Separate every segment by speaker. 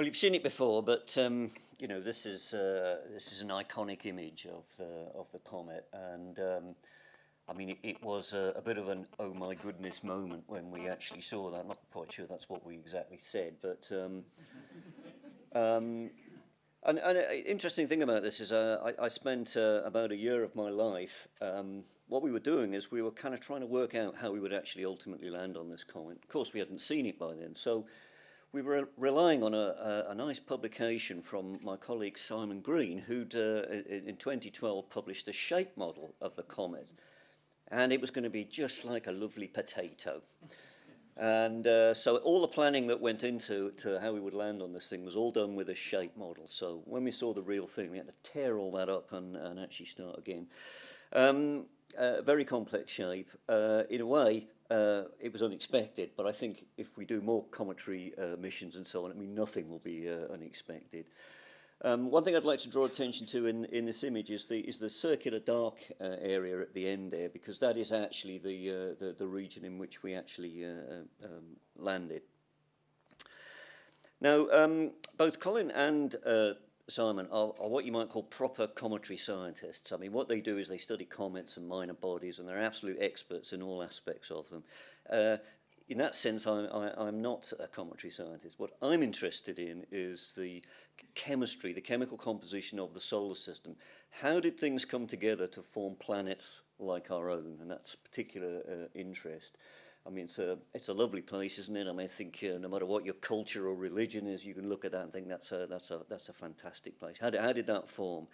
Speaker 1: Well, you've seen it before, but um, you know this is uh, this is an iconic image of the of the comet, and um, I mean it, it was a, a, bit of an oh my goodness moment when we actually saw that. I'm not quite sure that's what we exactly said, but um, um, and, and an interesting thing about this is uh, I, I spent uh, about a year of my life. Um, what we were doing is we were kind of trying to work out how we would actually ultimately land on this comet. Of course, we hadn't seen it by then, so we were relying on a, a, a nice publication from my colleague Simon Green, who'd uh, in 2012 published a shape model of the comet. And it was going to be just like a lovely potato. And uh, so all the planning that went into to how we would land on this thing was all done with a shape model. So when we saw the real thing, we had to tear all that up and, and actually start again. Um, uh, very complex shape. Uh, in a way, uh, it was unexpected, but I think if we do more cometary uh, missions and so on, I mean, nothing will be uh, unexpected. Um, one thing I'd like to draw attention to in, in this image is the, is the circular dark uh, area at the end there, because that is actually the, uh, the, the region in which we actually uh, um, landed. Now, um, both Colin and uh, Simon, are, are what you might call proper cometary scientists. I mean, what they do is they study comets and minor bodies, and they're absolute experts in all aspects of them. Uh, in that sense, I, I, I'm not a cometary scientist. What I'm interested in is the chemistry, the chemical composition of the solar system. How did things come together to form planets like our own? And that's particular uh, interest. I mean, it's a, it's a lovely place, isn't it? I mean, I think uh, no matter what your culture or religion is, you can look at that and think that's a, that's a, that's a fantastic place. How did, how did that form?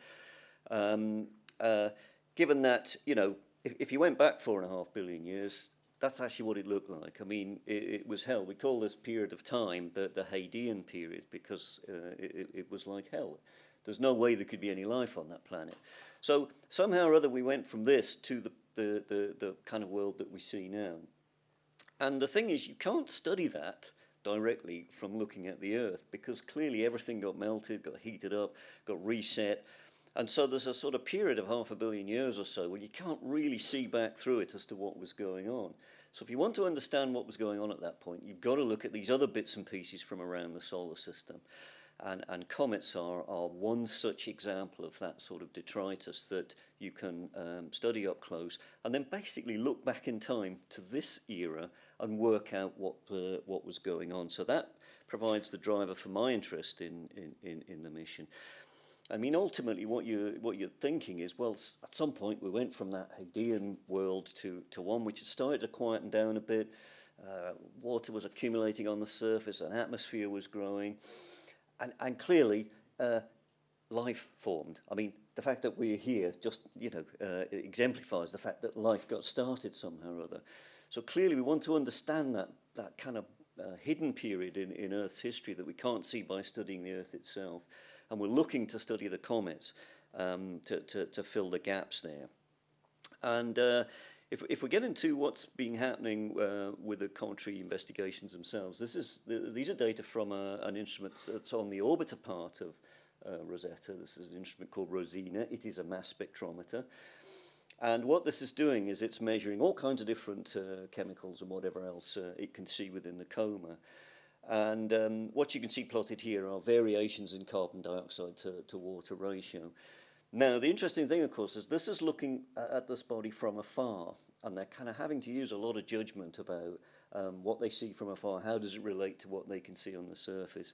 Speaker 1: Um, uh, given that, you know, if, if you went back four and a half billion years, that's actually what it looked like. I mean, it, it was hell. We call this period of time the, the Hadean period because uh, it, it was like hell. There's no way there could be any life on that planet. So somehow or other we went from this to the, the, the, the kind of world that we see now. And the thing is, you can't study that directly from looking at the Earth because clearly everything got melted, got heated up, got reset. And so there's a sort of period of half a billion years or so where you can't really see back through it as to what was going on. So if you want to understand what was going on at that point, you've got to look at these other bits and pieces from around the solar system. And, and comets are, are one such example of that sort of detritus that you can um, study up close and then basically look back in time to this era and work out what, uh, what was going on. So that provides the driver for my interest in, in, in, in the mission. I mean, ultimately, what you what you're thinking is, well, at some point we went from that Hadean world to to one which had started to quieten down a bit. Uh, water was accumulating on the surface, an atmosphere was growing, and, and clearly, uh, life formed. I mean, the fact that we're here just, you know, uh, exemplifies the fact that life got started somehow or other. So clearly we want to understand that, that kind of uh, hidden period in, in Earth's history that we can't see by studying the Earth itself. And we're looking to study the comets um, to, to, to fill the gaps there. And uh, if, if we get into what's been happening uh, with the cometary investigations themselves, this is, these are data from a, an instrument that's on the orbiter part of uh, Rosetta. This is an instrument called Rosina. It is a mass spectrometer. And what this is doing is it's measuring all kinds of different uh, chemicals and whatever else uh, it can see within the coma. And um, what you can see plotted here are variations in carbon dioxide to, to water ratio. Now, the interesting thing, of course, is this is looking at this body from afar, and they're kind of having to use a lot of judgment about um, what they see from afar, how does it relate to what they can see on the surface.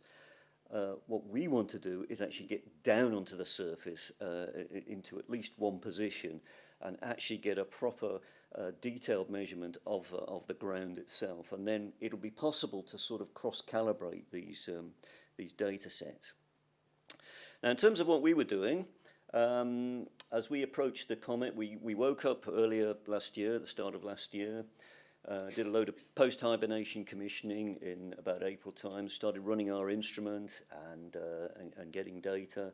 Speaker 1: Uh, what we want to do is actually get down onto the surface uh, into at least one position and actually get a proper uh, detailed measurement of, uh, of the ground itself. And then it'll be possible to sort of cross-calibrate these, um, these data sets. Now, in terms of what we were doing, um, as we approached the comet, we, we woke up earlier last year, the start of last year, uh, did a load of post-hibernation commissioning in about April time, started running our instrument and, uh, and, and getting data.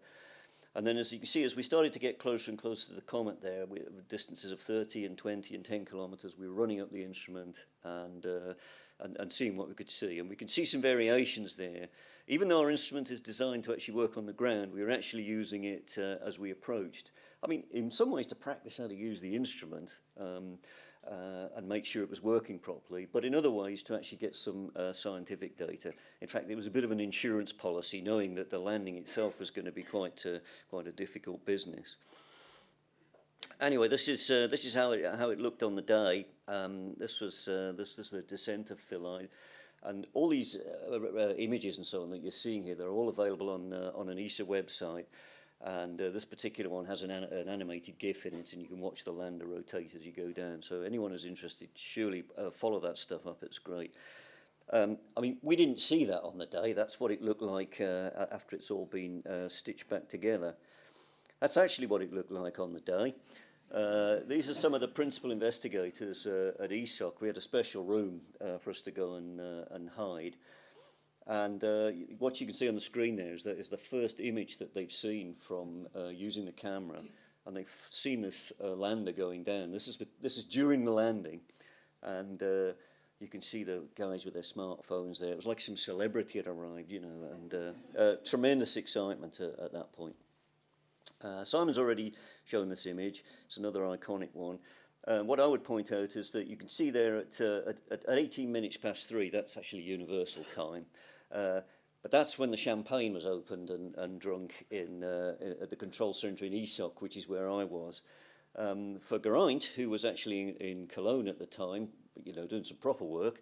Speaker 1: And then as you can see, as we started to get closer and closer to the comet there, we, distances of 30 and 20 and 10 kilometers, we were running up the instrument and, uh, and, and seeing what we could see. And we could see some variations there. Even though our instrument is designed to actually work on the ground, we were actually using it uh, as we approached. I mean, in some ways to practice how to use the instrument. Um, uh, and make sure it was working properly, but in other ways to actually get some uh, scientific data. In fact, it was a bit of an insurance policy, knowing that the landing itself was going to be quite, uh, quite a difficult business. Anyway, this is uh, this is how it how it looked on the day. Um, this was uh, this was the descent of Philae, and all these uh, images and so on that you're seeing here, they're all available on on an ESA website. And uh, this particular one has an, an, an animated GIF in it, and you can watch the lander rotate as you go down. So anyone who's interested, surely uh, follow that stuff up. It's great. Um, I mean, we didn't see that on the day. That's what it looked like uh, after it's all been uh, stitched back together. That's actually what it looked like on the day. Uh, these are some of the principal investigators uh, at ESOC. We had a special room for us to go and, and hide. And uh, what you can see on the screen there is, that is the first image that they've seen from uh, using the camera. And they've seen this uh, lander going down. This is, this is during the landing. And uh, you can see the guys with their smartphones there. It was like some celebrity had arrived, you know, and uh, uh, tremendous excitement at, at that point. Simon's already shown this image. It's another iconic one. Uh, what I would point out is that you can see there at, uh, at, at 18 minutes past three, that's actually universal time. Uh, but that's when the champagne was opened and, and drunk in, uh, at the control centre in ESOC, which is where I was. Um, for Geraint, who was actually in, in Cologne at the time, you know, doing some proper work,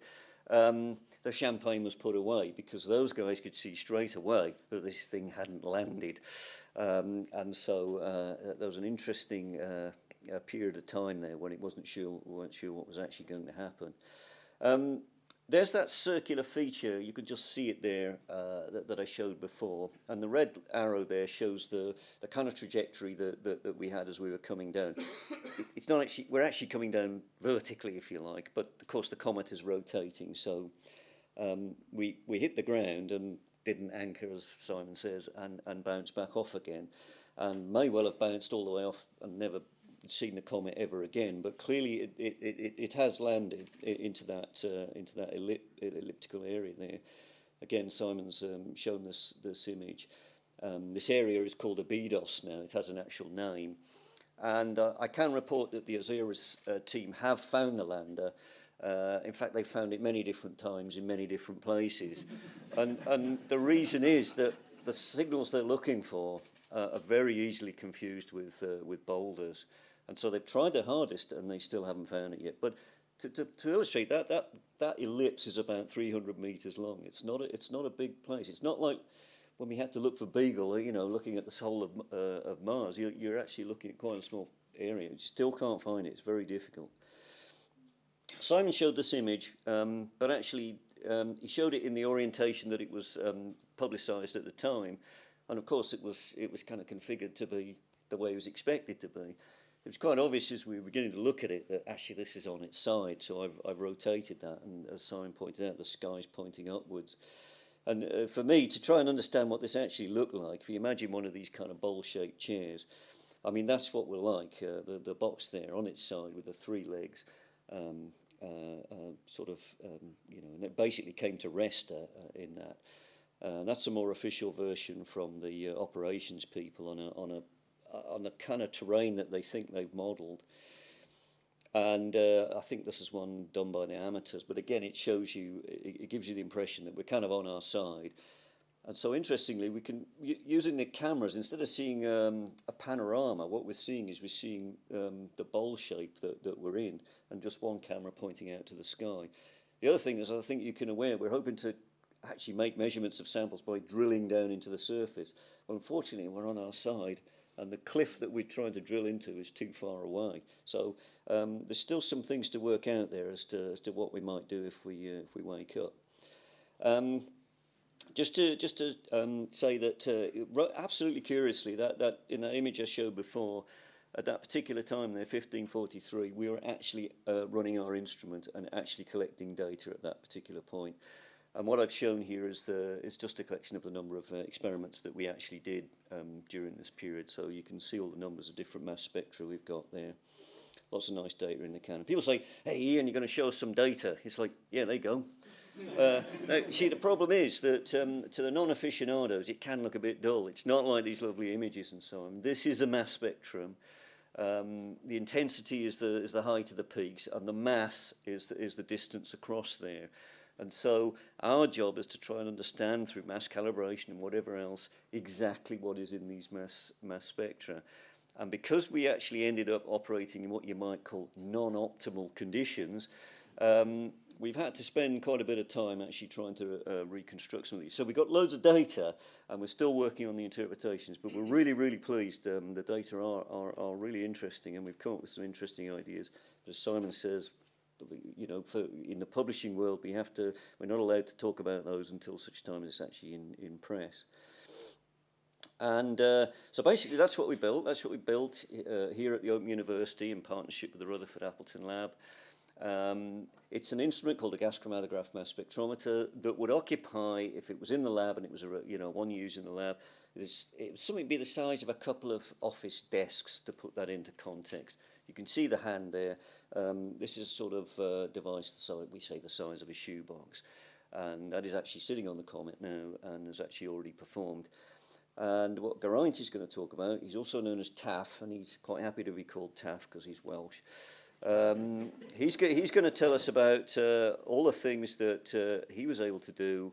Speaker 1: um, the champagne was put away because those guys could see straight away that this thing hadn't landed. Um, and so uh, there was an interesting uh, period of time there when it wasn't sure, weren't sure what was actually going to happen. Um, there's that circular feature, you can just see it there uh, that, that I showed before. And the red arrow there shows the, the kind of trajectory that, that, that we had as we were coming down. it, it's not actually, we're actually coming down vertically, if you like, but of course the comet is rotating. So um, we, we hit the ground and didn't anchor, as Simon says, and, and bounce back off again. And may well have bounced all the way off and never seen the comet ever again, but clearly it, it, it, it has landed into that uh, into that ellip elliptical area there. Again, Simon's um, shown this this image. Um, this area is called Abydos now. It has an actual name, and uh, I can report that the Osiris uh, team have found the lander. Uh, in fact, they found it many different times in many different places, and and the reason is that the signals they're looking for uh, are very easily confused with uh, with boulders. And so they've tried their hardest and they still haven't found it yet. But to, to, to illustrate that, that, that ellipse is about 300 meters long. It's not, a, it's not a big place. It's not like when we had to look for Beagle, you know, looking at the whole of, uh, of Mars, you're, you're actually looking at quite a small area. You still can't find it. It's very difficult. Simon showed this image, um, but actually um, he showed it in the orientation that it was um, publicized at the time. And of course, it was, it was kind of configured to be the way it was expected to be it was quite obvious as we were beginning to look at it that actually this is on its side. So I've, I've rotated that, and as Simon pointed out, the sky's pointing upwards. And uh, for me, to try and understand what this actually looked like, if you imagine one of these kind of bowl-shaped chairs, I mean, that's what we're like, uh, the, the box there on its side with the three legs, um, uh, uh, sort of, um, you know, and it basically came to rest uh, uh, in that. Uh, that's a more official version from the uh, operations people on a, on a on the kind of terrain that they think they've modelled. And uh, I think this is one done by the amateurs, but again, it shows you, it, it gives you the impression that we're kind of on our side. And so interestingly, we can, using the cameras, instead of seeing um, a panorama, what we're seeing is we're seeing um, the bowl shape that, that we're in and just one camera pointing out to the sky. The other thing is I think you can aware, we're hoping to actually make measurements of samples by drilling down into the surface. Well, unfortunately, we're on our side and the cliff that we're trying to drill into is too far away. So um, there's still some things to work out there as to, as to what we might do if we, uh, if we wake up. Um, just to just to um, say that uh, absolutely curiously that that in that image I showed before, at that particular time there, 1543, we were actually uh, running our instrument and actually collecting data at that particular point. And what I've shown here is, the, is just a collection of the number of uh, experiments that we actually did um, during this period. So you can see all the numbers of different mass spectra we've got there. Lots of nice data in the can. people say, hey, Ian, you're going to show us some data. It's like, yeah, there you go. Uh, now, see, the problem is that um, to the non-aficionados, it can look a bit dull. It's not like these lovely images and so on. This is a mass spectrum. Um, the intensity is the, is the height of the peaks, and the mass is the, is the distance across there. And so our job is to try and understand through mass calibration and whatever else exactly what is in these mass, mass spectra. And because we actually ended up operating in what you might call non-optimal conditions, um, we've had to spend quite a bit of time actually trying to uh, reconstruct some of these. So we've got loads of data and we're still working on the interpretations, but we're really, really pleased. Um, the data are, are, are really interesting and we've come up with some interesting ideas. But as Simon says, you know, for, in the publishing world, we have to, we're not allowed to talk about those until such time as it's actually in, in press. And uh, so basically that's what we built. That's what we built uh, here at the Open University in partnership with the Rutherford Appleton Lab. Um, it's an instrument called a gas chromatograph mass spectrometer that would occupy, if it was in the lab and it was a, you know one use in the lab, it's, it would something be the size of a couple of office desks to put that into context. You can see the hand there. Um, this is sort of uh, device, the size, we say the size of a shoebox. And that is actually sitting on the Comet now and has actually already performed. And what Geraint is going to talk about, he's also known as Taff, and he's quite happy to be called Taff because he's Welsh. Um, he's, he's going to tell us about uh, all the things that uh, he was able to do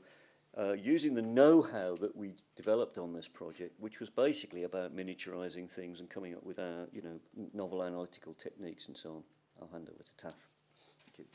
Speaker 1: uh, using the know-how that we developed on this project, which was basically about miniaturizing things and coming up with our, you know, novel analytical techniques and so on. I'll hand over to Taff. Thank you.